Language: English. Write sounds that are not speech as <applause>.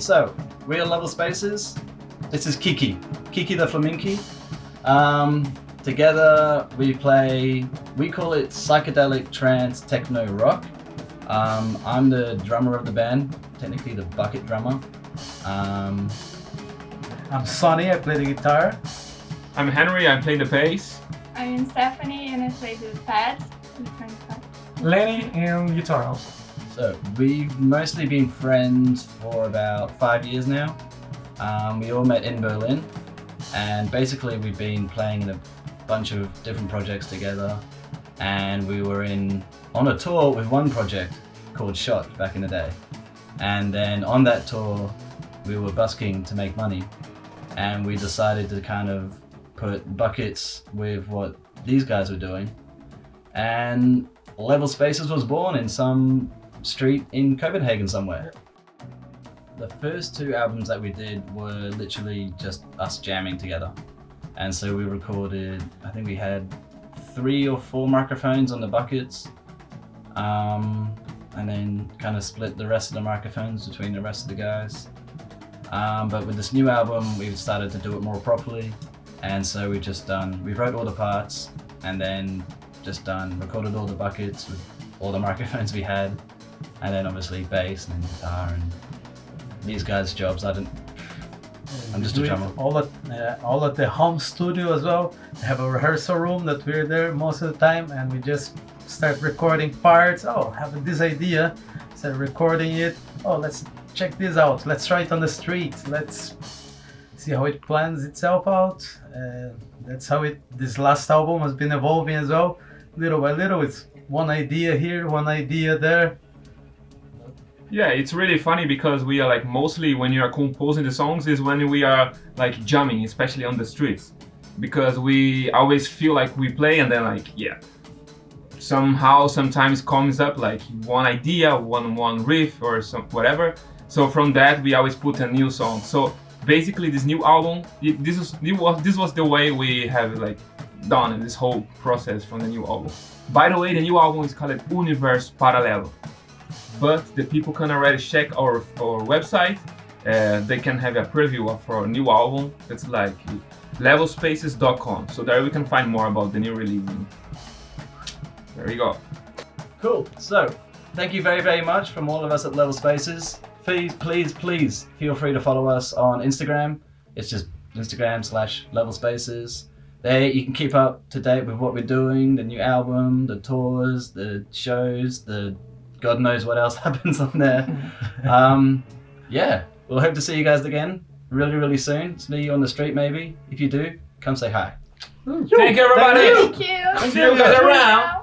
so we are Level Spaces. This is Kiki, Kiki the Flaminki. Um, together we play, we call it psychedelic trance techno rock. Um, I'm the drummer of the band, technically the bucket drummer. Um, I'm Sonny, I play the guitar. I'm Henry, I play the bass. I'm Stephanie and I play the pad. the front pad. Lenny and guitar also. So we've mostly been friends for about five years now. Um, we all met in Berlin and basically we've been playing in a bunch of different projects together and we were in on a tour with one project called Shot back in the day. And then on that tour we were busking to make money and we decided to kind of put buckets with what these guys were doing and Level Spaces was born in some street in Copenhagen somewhere. The first two albums that we did were literally just us jamming together. And so we recorded, I think we had three or four microphones on the buckets. Um, and then kind of split the rest of the microphones between the rest of the guys. Um, but with this new album, we've started to do it more properly. And so we've just done, we wrote all the parts and then just done, recorded all the buckets with all the <laughs> microphones we had. And then obviously bass and guitar and these guys' jobs. I didn't, I'm just a drummer. All at, uh, all at the home studio as well. We have a rehearsal room that we're there most of the time and we just start recording parts. Oh, have this idea. Start recording it. Oh, let's check this out. Let's try it on the street. Let's see how it plans itself out. Uh, that's how it. This last album has been evolving as well, little by little. It's one idea here, one idea there. Yeah, it's really funny because we are like mostly when you are composing the songs is when we are like jamming, especially on the streets. Because we always feel like we play and then like, yeah. Somehow sometimes comes up like one idea, one one riff or some whatever. So from that we always put a new song. So basically this new album, this was this was the way we have like done this whole process from the new album. By the way, the new album is called Universe Paralelo but the people can already check our, our website. They can have a preview of our new album. It's like levelspaces.com. So there we can find more about the new release. There you go. Cool. So, thank you very, very much from all of us at Level Spaces. Please, please, please feel free to follow us on Instagram. It's just Instagram slash Level Spaces. There you can keep up to date with what we're doing, the new album, the tours, the shows, the God knows what else <laughs> happens on there. um, yeah, we'll hope to see you guys again really, really soon. See you on the street maybe. If you do, come say hi. Thank you, everybody. Thank you. See you guys around.